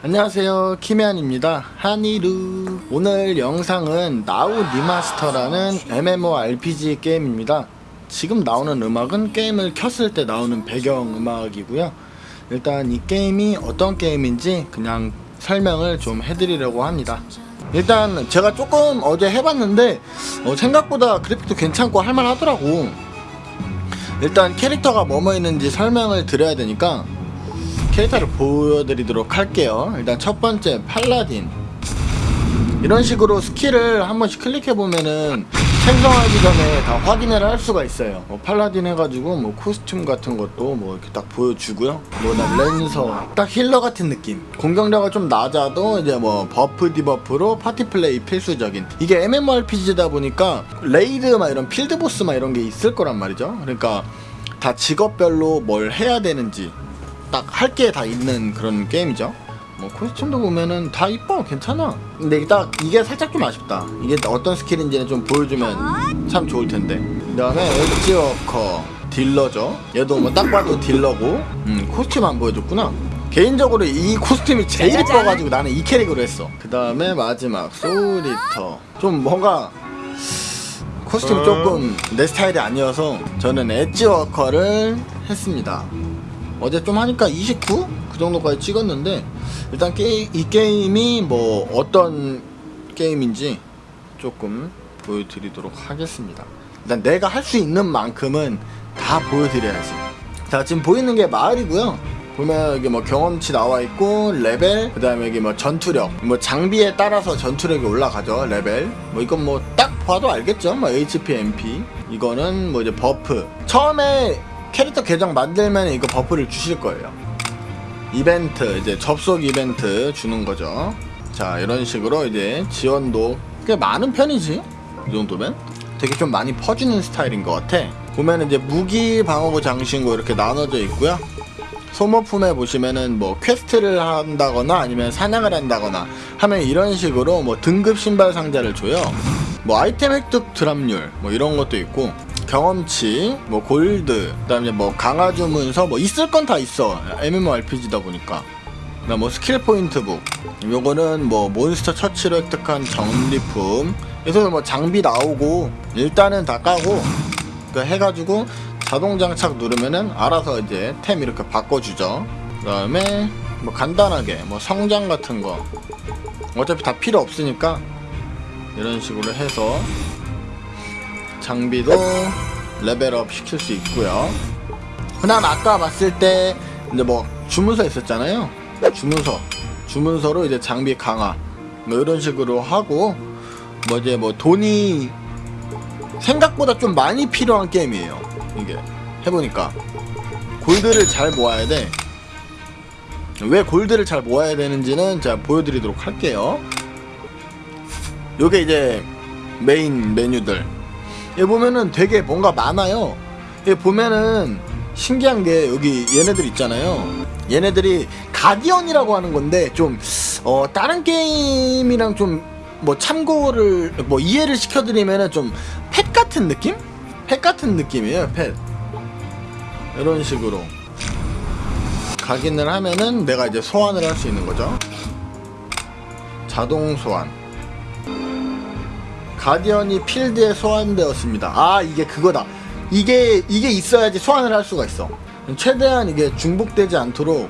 안녕하세요. 키미안입니다. 한이루. 오늘 영상은 나우 리마스터라는 MMORPG 게임입니다. 지금 나오는 음악은 게임을 켰을 때 나오는 배경 음악이고요. 일단 이 게임이 어떤 게임인지 그냥 설명을 좀 해드리려고 합니다. 일단 제가 조금 어제 해봤는데 어, 생각보다 그래픽도 괜찮고 할만하더라고. 일단 캐릭터가 뭐뭐 있는지 설명을 드려야 되니까 캐릭터를 보여드리도록 할게요. 일단 첫 번째 Paladin. 이런 식으로 스킬을 한 번씩 클릭해보면은 생성하기 전에 다 확인을 할 수가 있어요. 뭐 Paladin 해가지고 뭐 costume 같은 것도 뭐 이렇게 딱 보여주고요. 뭐나 Lancer 딱 healer 같은 느낌. 공격력이 좀 낮아도 이제 뭐 buff debuff로 파티 플레이 필수적인. 이게 MMORPG다 보니까 raid 막 이런 field boss 막 이런 게 있을 거란 말이죠. 그러니까 다 직업별로 뭘 해야 되는지 딱 할 게 다 있는 그런 게임이죠. 뭐 costume도 보면은 다 이뻐 괜찮아. 근데 딱 이게 살짝 좀 아쉽다. 이게 어떤 스킬인지는 좀 보여주면 참 좋을 텐데. 그 다음에 엣지워커 딜러죠. 얘도 뭐 딱 봐도 딜러고. 음 costume 안 보여줬구나. 개인적으로 이 costume이 제일. 이뻐가지고 나는 이 캐릭으로 했어. 그 다음에 마지막 Soul Eater. 좀 뭔가 costume 조금 내 스타일이 아니어서 저는 엣지워커를 했습니다. 어제 좀 하니까 29? 그 정도까지 찍었는데 일단 게, 이 게임이 뭐 어떤 게임인지 조금 보여드리도록 하겠습니다. 일단 내가 할 수 있는 만큼은 다 보여드려야지. 자 지금 보이는 게 마을이고요. 보면 여기 뭐 경험치 나와 있고 레벨 그 다음에 여기 뭐 전투력 뭐 장비에 따라서 전투력이 올라가죠 레벨 뭐 이건 뭐 딱 봐도 알겠죠 뭐 HP MP 이거는 뭐 이제 buff 처음에 캐릭터 계정 만들면 이거 buff를 주실 거예요. 이벤트 이제 접속 이벤트 주는 거죠. 자 이런 식으로 이제 지원도 꽤 많은 편이지? 이 정도면? 되게 좀 많이 퍼주는 스타일인 것 같아. 보면 이제 무기 방어구 장신구 이렇게 나눠져 있고요. 소모품에 보시면은 뭐 quest를 한다거나 아니면 사냥을 한다거나 하면 이런 식으로 뭐 등급 신발 상자를 줘요. 뭐 아이템 획득 drop률 뭐 이런 것도 있고 경험치 뭐 골드 그다음에 뭐 강화 주문서 뭐 있을 건 다 있어. MMORPG다 보니까. 그다음 뭐 skill point book. 요거는 뭐 몬스터 처치로 획득한 전리품. 그래서 뭐 장비 나오고 일단은 다 까고 그 해가지고 자동 장착 누르면은 알아서 이제 템 이렇게 바꿔주죠. 그 다음에 뭐 간단하게 뭐 성장 같은 거. 어차피 다 필요 없으니까 이런 식으로 해서 장비도 레벨업 시킬 수 있고요. 그다음 아까 봤을 때 이제 뭐 주문서 있었잖아요. 주문서 주문서로 이제 장비 강화 뭐 이런 식으로 하고 뭐 이제 뭐 돈이 생각보다 좀 많이 필요한 게임이에요. 이게 해보니까 골드를 잘 모아야 돼. 왜 골드를 잘 모아야 되는지는 제가 보여드리도록 할게요. 요게 이제 메인 메뉴들. 여기 보면은 되게 뭔가 많아요. 여기 보면은 신기한 게 여기 얘네들 있잖아요. 얘네들이 가디언이라고 하는 건데 좀 어, 다른 게임이랑 좀 뭐 참고를 뭐 이해를 시켜드리면은 좀 pet 같은 느낌? pet 같은 느낌이에요. pet. 이런 식으로 각인을 하면은 내가 이제 소환을 할 수 있는 거죠. 자동 소환. guardian이 필드에 소환되었습니다. 아 이게 그거다. 이게 이게 있어야지 소환을 할 수가 있어. 최대한 이게 중복되지 않도록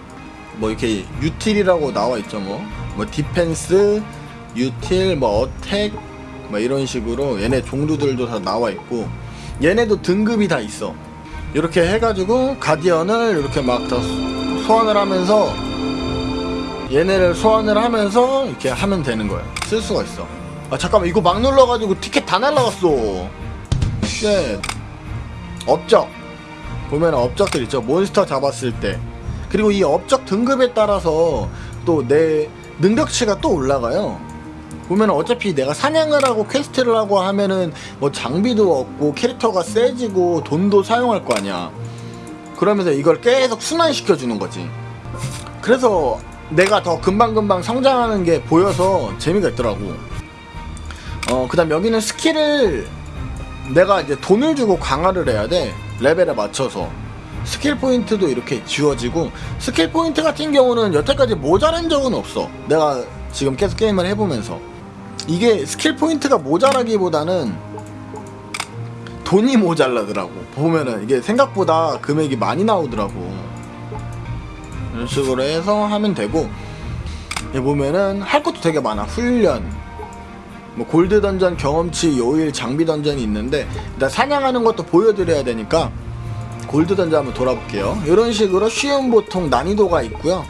뭐 이렇게 util이라고 나와 있죠 뭐. 뭐 defense, util, 뭐 attack, 뭐 이런 식으로 얘네 종류들도 다 나와 있고 얘네도 등급이 다 있어. 이렇게 해가지고 guardian을 이렇게 막 더 소환을 하면서 얘네를 소환을 하면서 이렇게 하면 되는 거야. 쓸 수가 있어. 아 잠깐만 이거 막 눌러가지고 티켓 다 날라갔어. shit. 업적 보면 업적들 있죠. 몬스터 잡았을 때 그리고 이 업적 등급에 따라서 또 내 능력치가 또 올라가요. 보면 어차피 내가 사냥을 하고 quest를 하고 하면은 뭐 장비도 얻고 캐릭터가 세지고 돈도 사용할 거 아니야. 그러면서 이걸 계속 순환시켜 주는 거지. 그래서 내가 더 금방금방 성장하는 게 보여서 재미가 있더라고. 어, 그 다음 여기는 스킬을 내가 이제 돈을 주고 강화를 해야 돼. 레벨에 맞춰서. 스킬 포인트도 이렇게 지워지고 스킬 포인트 같은 경우는 여태까지 모자란 적은 없어. 내가 지금 계속 게임을 해보면서. 이게 스킬 포인트가 모자라기보다는 돈이 모자라더라고. 보면은 이게 생각보다 금액이 많이 나오더라고. 이런 식으로 해서 하면 되고. 보면은 할 것도 되게 많아. 훈련 뭐 골드 던전 경험치 요일 장비 dungeon이 있는데 일단 사냥하는 것도 보여드려야 되니까 골드 던전 한번 돌아볼게요. 이런 식으로 쉬운 보통 난이도가 있고요.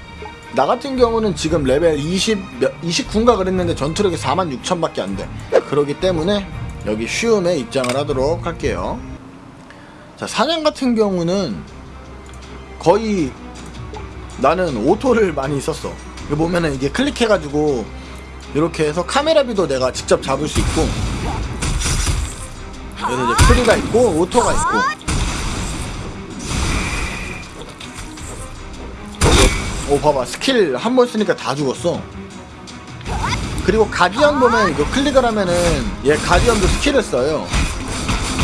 나 같은 경우는 지금 레벨 20, 29인가 그랬는데 전투력이 46,000 밖에 안돼. 그러기 때문에 여기 쉬움에 입장을 하도록 할게요. 자 사냥 같은 경우는 거의 나는 auto를 많이 썼어. 보면은 이게 클릭해가지고 이렇게 해서 카메라 view도 내가 직접 잡을 수 있고 그래서 이제 free가 있고 auto가 있고. 오 봐봐. 스킬 한 번 쓰니까 다 죽었어. 그리고 guardian 보면 이거 클릭을 하면은 얘 guardian도 스킬을 써요.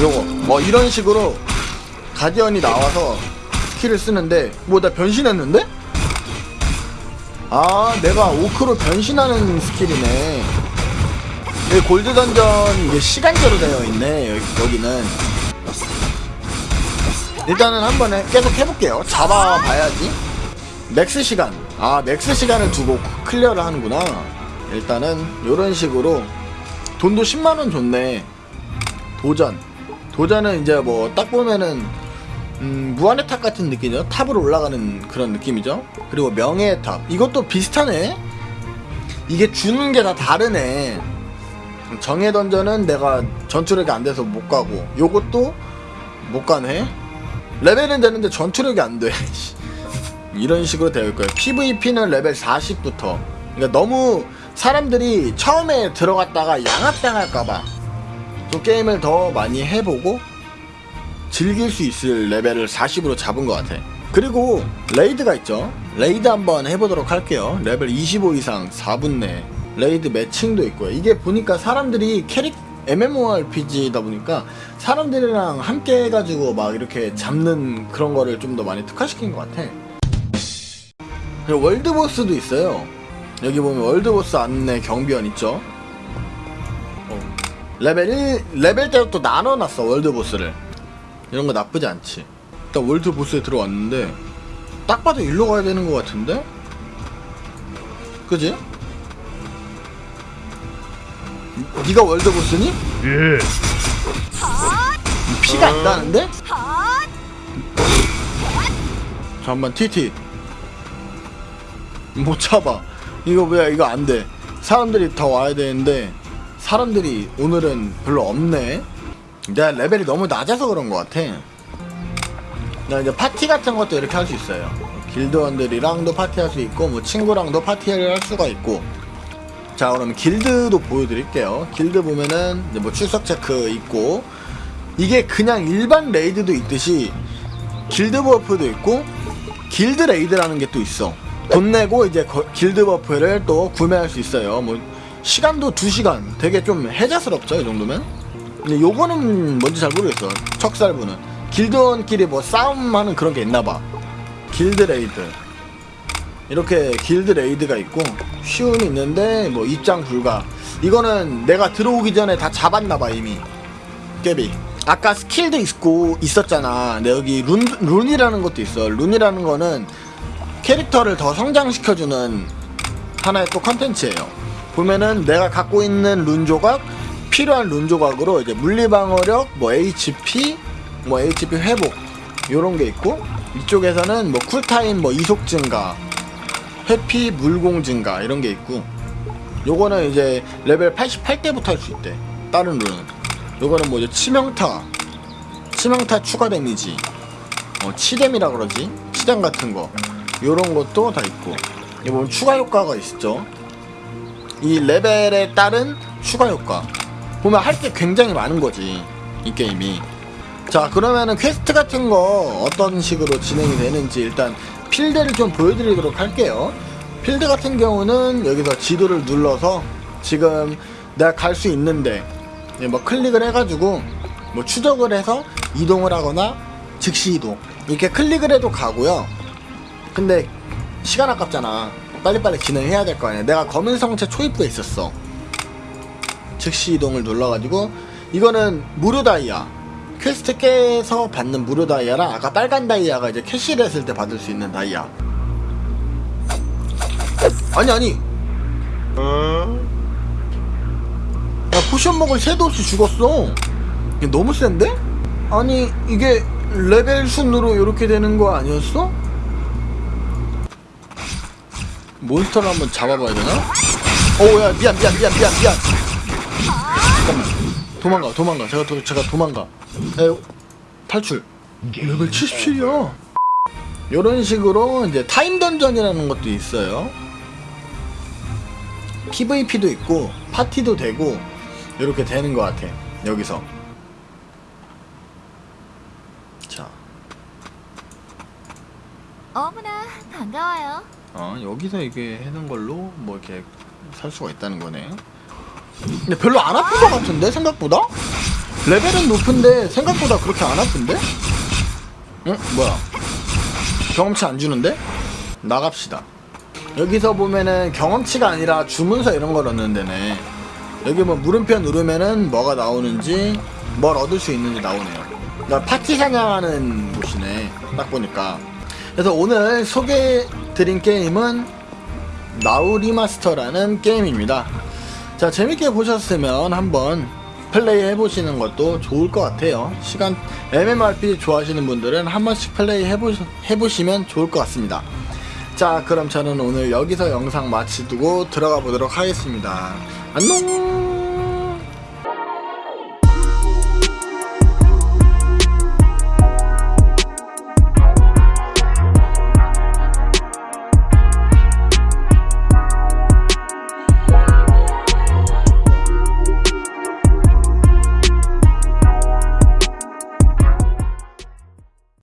요거. 뭐 이런 식으로 guardian이 나와서 스킬을 쓰는데 뭐 나 변신했는데? 아 내가 orc로 변신하는 스킬이네. 여기 골드 던전 이게 시간제로 되어 있네 여기, 여기는. 일단은 한번 해, 계속 해볼게요. 잡아봐야지. max 시간. 아 max 시간을 두고 clear를 하는구나. 일단은 이런 식으로. 돈도 10만원 줬네. 도전. 도전은 이제 뭐 딱 보면은 음, 무한의 탑 같은 느낌이죠 탑으로 올라가는 그런 느낌이죠. 그리고 명예의 탑. 이것도 비슷하네. 이게 주는 게 다 다르네. 정예 dungeon은 내가 전투력이 안 돼서 못 가고 요것도 못 가네. 레벨은 되는데 전투력이 안돼. 이런 식으로 되어 있고요. PVP는 레벨 40부터. 그러니까 너무 사람들이 처음에 들어갔다가 양학당할까봐 또 게임을 더 많이 해보고 즐길 수 있을 레벨을 40으로 잡은 것 같아. 그리고 raid가 있죠. raid 한번 해보도록 할게요. 레벨 25 이상 4분 내 raid matching도 있고요. 이게 보니까 사람들이 캐릭 MMORPG다 보니까 사람들이랑 함께 해가지고 막 이렇게 잡는 그런 거를 좀 더 많이 특화시킨 것 같아. world boss도 있어요 여기 보면 world boss 안내 경비원 있죠 어. 레벨 1 레벨 때부터 나눠놨어 world boss를 이런 거 나쁘지 않지 일단 world boss에 들어왔는데 딱 봐도 일로 가야 되는 것 같은데 그지? 네가 world boss니? 예. 피가 안 나는데? 잠깐만 TT 못 잡아 이거 왜 이거 안돼 사람들이 더 와야 되는데 사람들이 오늘은 별로 없네 내가 레벨이 너무 낮아서 그런 것 같아 나 이제 파티 같은 것도 이렇게 할 수 있어요 길드원들이랑도 파티할 수 있고 뭐 친구랑도 파티를 할 수가 있고 자 그럼 길드도 보여드릴게요 길드 보면은 뭐 출석 체크 있고 이게 그냥 일반 raid도 있듯이 길드 buff도 있고 길드 raid라는 게 또 있어 돈 내고 이제 거- 길드 buff를 또 구매할 수 있어요. 뭐 시간도 2시간. 되게 좀 해자스럽죠, 이 정도면. 근데 요거는 뭔지 잘 모르겠어. 척살부는. 길드원끼리 뭐 싸움하는 그런 게 있나 봐. 길드 raid. 이렇게 길드 raid가 있고 쉬움이 있는데 뭐 입장 불가. 이거는 내가 들어오기 전에 다 잡았나 봐, 이미. 깨비. 아까 스킬도 있고 있었잖아. 근데 여기 rune rune이라는 것도 있어. rune이라는 거는 캐릭터를 더 성장시켜주는 하나의 또 컨텐츠예요. 보면은 내가 갖고 있는 룬 조각 필요한 룬 조각으로 이제 물리 방어력, 뭐 HP, 뭐 HP 회복 요런 게 있고 이쪽에서는 뭐 쿨타임, 뭐 이속 증가, 회피 물공 증가 이런 게 있고 요거는 이제 레벨 88대부터 할 수 있대. 다른 rune은 요거는 뭐 이제 치명타, 치명타 추가 데미지, 어, 치뎀이라 그러지? 치뎀 같은 거. 요런 것도 다 있고. 보면 추가 효과가 있죠. 이 레벨에 따른 추가 효과 보면 할 게 굉장히 많은 거지 이 게임이. 자 그러면은 퀘스트 같은 거 어떤 식으로 진행이 되는지 일단 필드를 좀 보여드리도록 할게요. 필드 같은 경우는 여기서 지도를 눌러서 지금 내가 갈 수 있는데 뭐 클릭을 해가지고 뭐 추적을 해서 이동을 하거나 즉시 이동. 이렇게 클릭을 해도 가고요. 근데 시간 아깝잖아. 빨리빨리 진행해야 될 거 아니야. 내가 검은 성체 초입부에 있었어 즉시 이동을 눌러가지고 이거는 무료 다이아 퀘스트 깨서 받는 무료 다이아랑 아까 빨간 다이아가 이제 캐시를 했을 때 받을 수 있는 다이아 아니 아니 야 potion 먹을 새도 없이 죽었어 이게 너무 센데? 아니 이게 레벨 순으로 이렇게 되는 거 아니었어? 몬스터를 한번 잡아봐야 되나? 오야 미안 미안 미안 미안 미안 잠깐만 도망가 도망가. 제가 도, 제가 도망가. 에, 탈출. 레벨 77이야 이런 식으로 이제 타임 dungeon이라는 것도 있어요. PVP도 있고 파티도 되고 이렇게 되는 것 같아 여기서. 자. 어머나 반가워요. 어, 여기서 이게 해는 걸로 뭐 이렇게 살 수가 있다는 거네. 근데 별로 안 아픈 것 같은데 생각보다? 레벨은 높은데 생각보다 그렇게 안 아픈데? 응? 뭐야? 경험치 안 주는데? 나갑시다. 여기서 보면은 경험치가 아니라 주문서 이런 걸 얻는 데네. 여기 뭐 물음표 누르면은 뭐가 나오는지 뭘 얻을 수 있는지 나오네요. 그러니까 파티 사냥하는 곳이네. 딱 보니까. 그래서 오늘 소개드린 게임은 나우리마스터라는 게임입니다. 자, 재밌게 보셨으면 한번 플레이 해보시는 것도 좋을 것 같아요. 시간, MMORPG 좋아하시는 분들은 한 번씩 플레이 해보, 해보시면 좋을 것 같습니다. 자, 그럼 저는 오늘 여기서 영상 마치두고 들어가 보도록 하겠습니다. 안녕!